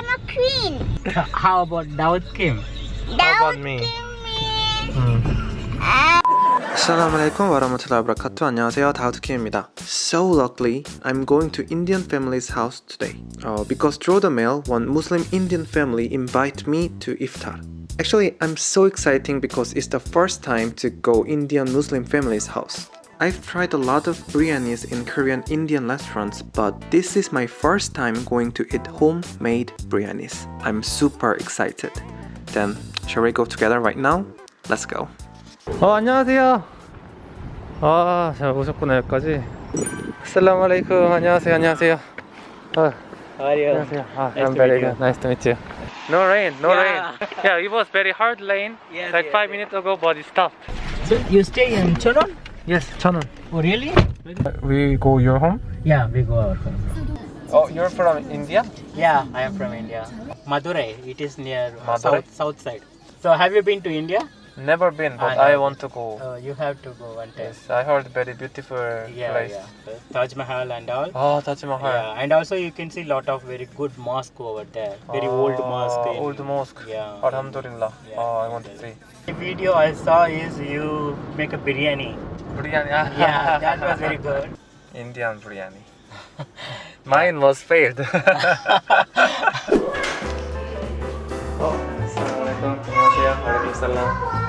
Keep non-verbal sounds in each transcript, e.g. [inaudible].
am a queen. [laughs] How about Daud Kim? Daud me? Kim Assalamu alaikum warahmatullahi wabarakatuh. 안녕하세요. 다우드킴입니다. So luckily, I'm going to Indian family's house today. Uh, because through the mail, one Muslim Indian family invite me to iftar. Actually, I'm so exciting because it's the first time to go Indian Muslim family's house. I've tried a lot of biryanis in Korean Indian restaurants, but this is my first time going to eat homemade biryanis. I'm super excited. Then, shall we go together right now? Let's go. 어 안녕하세요 아 잘 오셨구나 여기까지 아슬라무 알레이쿰 안녕하세요 안녕하세요 아, How are you? 안녕하세요 아, Nice I'm to very meet you. good nice to meet you No rain no Yeah. rain Yeah it was very hard rain Yes, like yes, 5 yes. minutes ago but it stopped So you stay in Chonon? Yes 천원 Oh really? We go your home? Yeah, we go our home. Oh you're from India? Yeah, I am from India. Madurai. It is near uh, Madurai? south south side. So have you been to India? Never been but I I, know. want to go Uh, you have to go one time. Yes I heard very beautiful Yeah, place yeah. Uh, Taj Mahal and all. 아 타지마할 Yeah, and also you can see lot of very good mosque over there. Very old mosque. in- Ah, Old mosque Yeah. Alhamdulillah Yeah. Oh I want to see The video I saw is you make a biryani. biryani Yeah, that was very [laughs] good. Indian biryani. [laughs] Mine was failed. [laughs] oh, Assalamualaikum. 안녕하세요. Waalaikumsalam. Oh,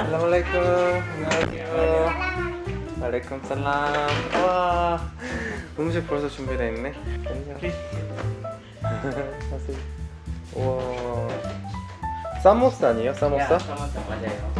안녕하세요. Assalamualaikum. 안녕하세요. Waalaikumsalam. 와, 음식 벌써 준비돼 있네. 안녕. 안녕하세요. [laughs] 와, 사모사 아니에요? 사모사? 사모사 맞아요.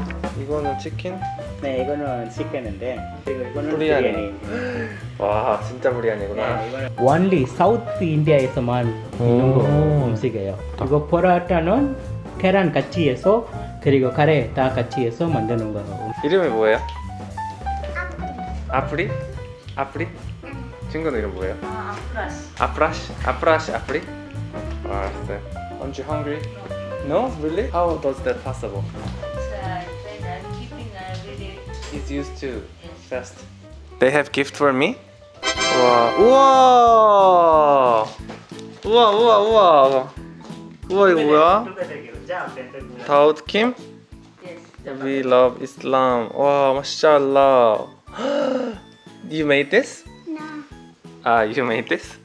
이거는 치킨? 네, 이거는 치킨인데 그리고 이거는 비리아니. [gasps] 와, 진짜 비리아니구나. 네, only South India에서만 있는 거 오. 음식이에요. 이거 포라타는 계란 같이 해서 그리고 카레 다 같이 해서 만드는 거예요. 이름이 뭐예요? 아프리? 아프리? 친구는 이름 뭐예요? 아프라시. 아프라시 아프리? 아, 알았어요. Aren't you hungry? No? Really? How does that possible? It's used to fast. They have gift for me? 우와, 우와, 우와, 우와, 우와, 우와 이거 뭐야? Daud Kim? Yes. We love Islam. Wow, mashallah. [gasps] you made this? No. Ah, you made this?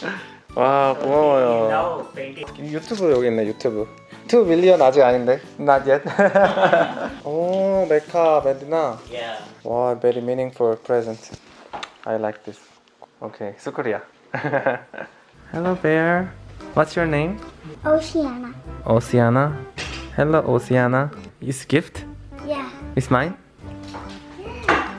[laughs] Wow, thank you. No, thank you. YouTube, 여기 있네 YouTube. Two million, 아직 아닌데 Not yet [laughs] Oh, 메카 메디나 yeah. Wow, very meaningful present I like this Okay, Shukriya [laughs] Hello bear What's your name? Oceana Oceana. Hello, Oceana. Is gift? Yeah. It's mine?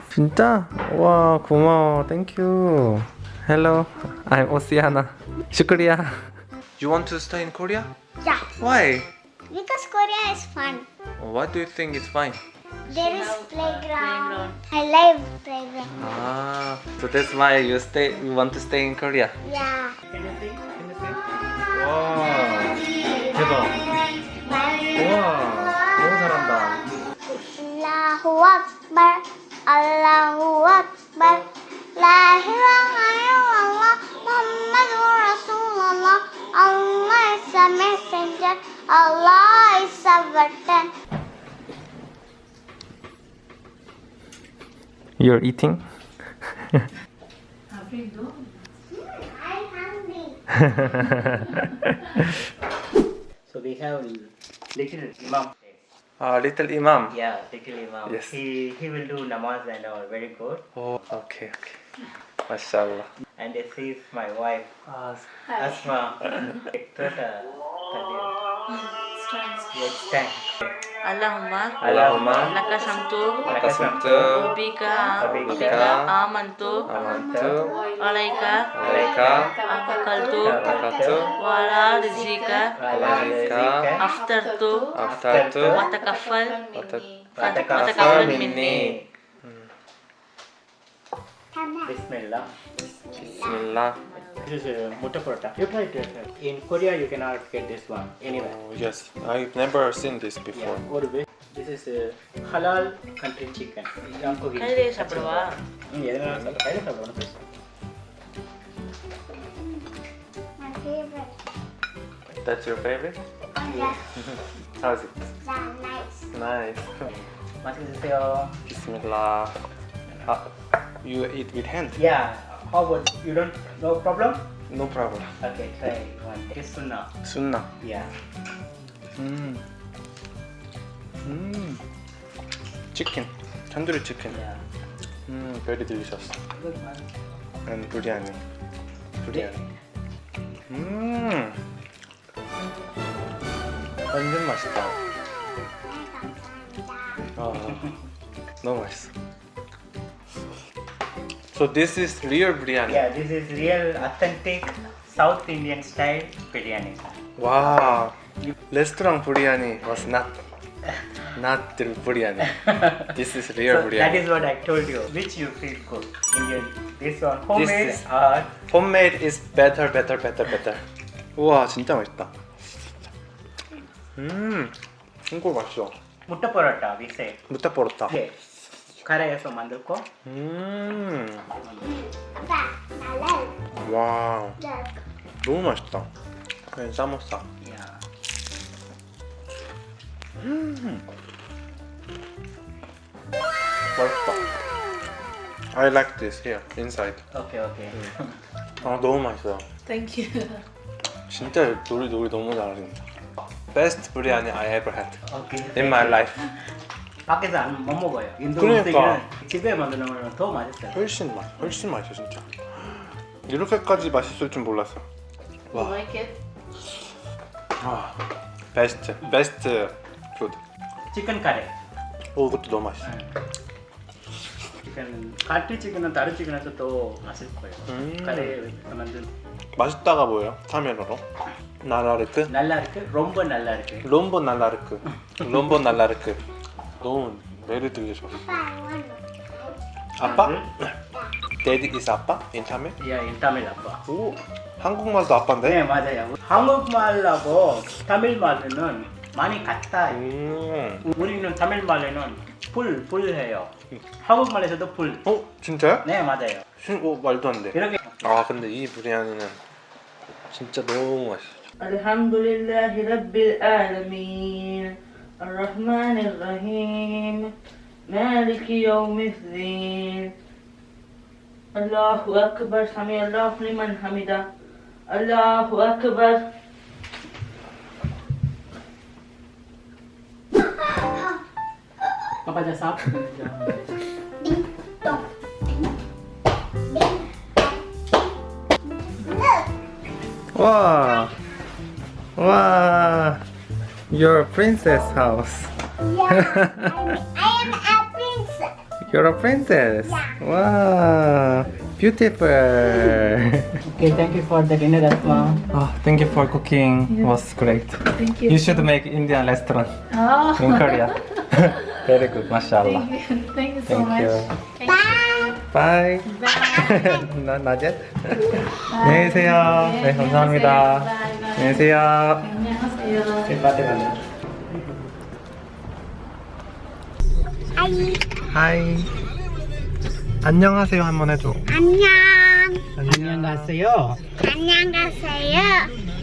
진짜? 와 고마워 Thank you Hello I'm Oceana 슈크리야 You want to stay in Korea? Yeah. Why? Because Korea is fun. Why do you think it's fine? There is playground. I love playground. Ah, so that's why you stay. You want to stay in Korea. Yeah. 와, 대박. 우와, 너무 잘한다. Allahu Akbar. Allahu Akbar. La ilaha illallah. Muhammadur Rasulullah. Allah is a messenger. Allah is a written. You're eating? I'm hungry. So we have little imam. Uh, little imam. Yeah, little imam. Yes. He he will do namaz and all. Very good. Oh, okay, okay. Mashallah. And this is my wife, uh, Asma. It's time. It's. Allahumma. Allahumma. Laka samtu. Laka samtu. Bika bika amantu. Amantu. Alaika. Alaika. Akaltu akaltu wala rizika. Wala rizika. Aftartu. Aftartu. Watakafal. Watakafal minni. Hmm. Bismillah. Bismillah. This is a mutta paratha. You try it? In Korea, you cannot get this one anywhere. Oh, yes, I've never seen this before. Yeah, ஒரு this is a halal country chicken. I'm cooking. கையிலே சாப்பிடுவா? ம், எதனால கையில சாப்பிடுவானு My favorite. That's your favorite? Oh, yeah. [laughs] How's it? Yeah, nice. Nice. 맛있으세요. Bismillah. Uh, you eat with hand? Yeah. How about you don't no problem? No problem. Okay, try one. It's sunnah. Sunnah. Yeah. 음. 음. 치킨. 탄두리 치킨. Yeah. 음, very delicious. Good one. And biryani. biryani. 음. 완전 맛있다. 아, 너무 맛있어. So this is real biryani. Yeah, this is real authentic South Indian style biryani. Wow. Restaurant biryani was not not the biryani. This is real So biryani. that is what I told you. Which you feel good? Indian. This one homemade is- or Homemade is better, better, better, better. 우와 진짜 맛있다. 음, 이거 맛있어. mutta paratha we say. 무타 버렸다. Okay. 카레에서 만들고 음. I like 와, that. 너무 맛있다. 그냥 사모사. yeah. 맛있다. I like this here inside. Okay, okay. 아 너무 맛있어요. Thank you. 진짜 요리 요리 너무 잘하신다. Best biryani I ever had Okay. in my life. 밖에서 안 못 먹어요. 인도 그러니까. 음식은 집에 만드는 거는 더 맛있어요. 훨씬 맛, 훨씬 맛있어 진짜. 이렇게까지 맛있을 줄 몰랐어. You 와, like it? 와, 베스트, 베스트 푸드. 치킨 카레. 오, 이것도 너무 맛있어. 치킨 카트 치킨은 다른 치킨에서 더 맛있을 거예요. 음. 카레 만든 맛있다가 뭐예요? 타면으로? 나라르크? 날라르크, 롬보 날라르크. 롬보 날라르크. 롬보 날라르크. 너무 매를 들려줘 아빠? 데디 is 아빠? 인타멜? 예, 인타멜 아빠. 오, 한국말도 아빠인데? 네, 맞아요. 한국말하고 타밀말로는 많이 같다. 음. 우리는 타밀말로는 불, 불해요. 한국말에서도 불. 어? 진짜요? 네, 맞아요. 신, 오, 말도 안 돼. 이렇게. 아, 근데 이 브리안이는 진짜 너무 맛있어. 알함두릴라히 랍빌 알라민 الرحمن الرحيم. مالك يوم الدين. الله أكبر. سمع الله لمن حمده. الله أكبر. بابا جا صاحب واه واه your princess house. Yeah. [laughs] I'm, I am a princess. You're a princess. Wow, beautiful. Okay, thank you for the dinner, Asma. oh, thank you for cooking. It was great. Thank You should make Indian restaurant Oh, in Korea. [laughs] Very good, mashallah. thank you so Thank much. you. Bye. Bye. [laughs] 나 나jet. 안녕히 계세요. 네, 감사합니다. 안녕히 계세요. 안녕 하이. 안녕하세요 한번 해줘. 안녕. 안녕하세요. 안녕하세요.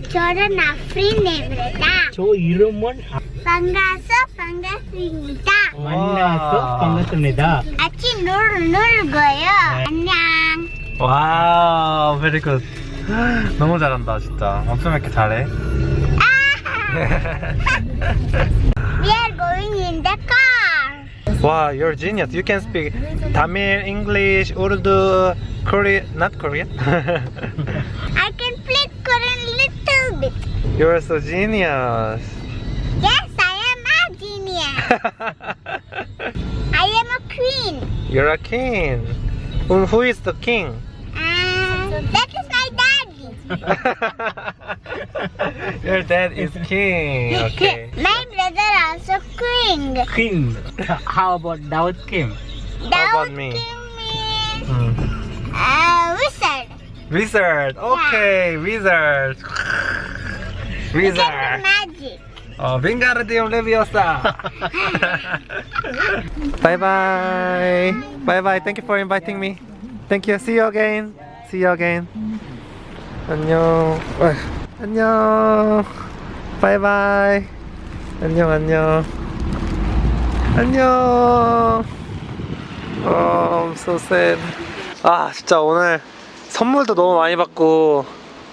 저는 아프린입니다. 저 이름은 반가서 반갑습니다. 만나서 반갑습니다. 같이 놀, 놀고요. 안녕. 와우, very good. [gasps] 너무 잘한다 진짜. 어쩜 이렇게 잘해? [laughs] We are going in the car. 와, you're a genius. You can speak Tamil, English, Urdu, Korean, not Korean. [laughs] I can play Korean little bit. you're so genius. Yes, I am a genius. [laughs] I am a queen. you're a king. Who is the king? [laughs] Your dad is king. Okay. My brother also king. King. How about Daud Kim? Daud How about me? Kim is mm. uh, wizard. Wizard. Okay, yeah. wizard. wizard. Magic. Oh, Wingardium Leviosa! [laughs] Bye-bye! Bye-bye, thank you for inviting me. Thank you, see you again! See you again! 안녕. 어휴, 안녕. 바이바이. 안녕 안녕. 안녕. 어, I'm so sad. 아, 진짜 오늘 선물도 너무 많이 받고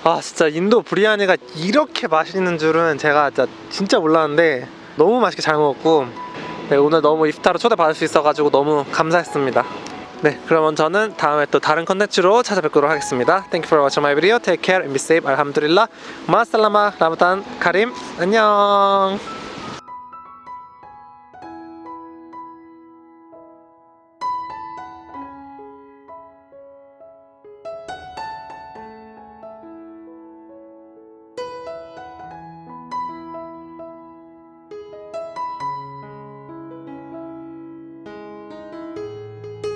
아, 진짜 인도 브리아니가 이렇게 맛있는 줄은 제가 진짜, 진짜 몰랐는데 너무 맛있게 잘 먹었고 네, 오늘 너무 이프타로 초대받을 수 있어가지고 너무 감사했습니다. 네, 그러면 저는 다음에 또 다른 컨텐츠로 찾아뵙도록 하겠습니다. Thank you for watching my video. Take care and be safe. 알함두릴라. 마살라마 라마단 카림. 안녕.